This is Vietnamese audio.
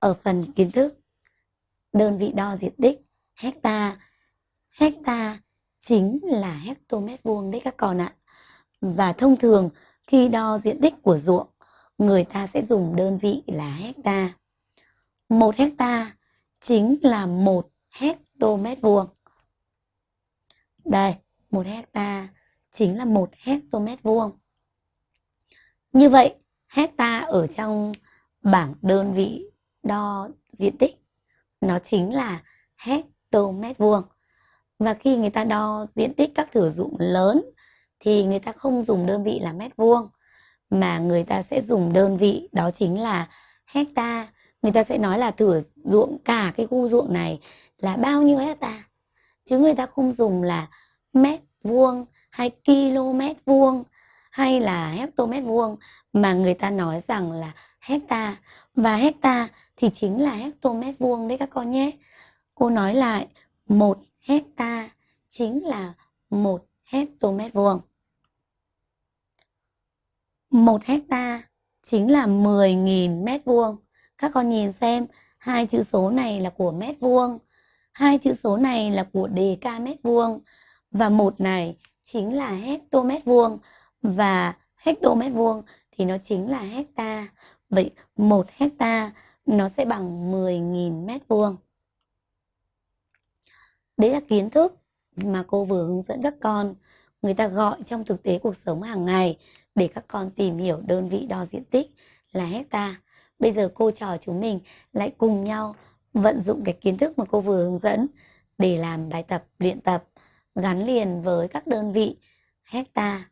ở phần kiến thức, đơn vị đo diện tích, hecta. Hecta chính là hectomet vuông đấy các con ạ. Và thông thường, khi đo diện tích của ruộng, người ta sẽ dùng đơn vị là hecta. Một hecta chính là một hectomet vuông. Đây, một hecta chính là một hectomet vuông. Như vậy, hecta ở trong bảng đơn vị đo diện tích. Nó chính là hectomet vuông và khi người ta đo diện tích các thửa ruộng lớn thì người ta không dùng đơn vị là mét vuông, mà người ta sẽ dùng đơn vị đó chính là hecta. Người ta sẽ nói là thửa ruộng, cả cái khu ruộng này là bao nhiêu hecta? Chứ người ta không dùng là mét vuông hay km vuông hay là hectomet vuông mà người ta nói rằng là hecta. Và hecta thì chính là hectomet vuông đấy các con nhé. Cô nói lại, một hecta chính là một hectomet vuông. Một hecta chính là 10.000 mét vuông. Các con nhìn xem, hai chữ số này là của mét vuông, hai chữ số này là của đề ca mét vuông và một này chính là hectomet vuông và hectomet vuông thì nó chính là hecta. Vậy một hecta nó sẽ bằng 10.000 mét vuông. Đấy là kiến thức mà cô vừa hướng dẫn các con. Người ta gọi trong thực tế cuộc sống hàng ngày để các con tìm hiểu đơn vị đo diện tích là hecta. Bây giờ cô trò chúng mình lại cùng nhau vận dụng cái kiến thức mà cô vừa hướng dẫn để làm bài tập, luyện tập gắn liền với các đơn vị hecta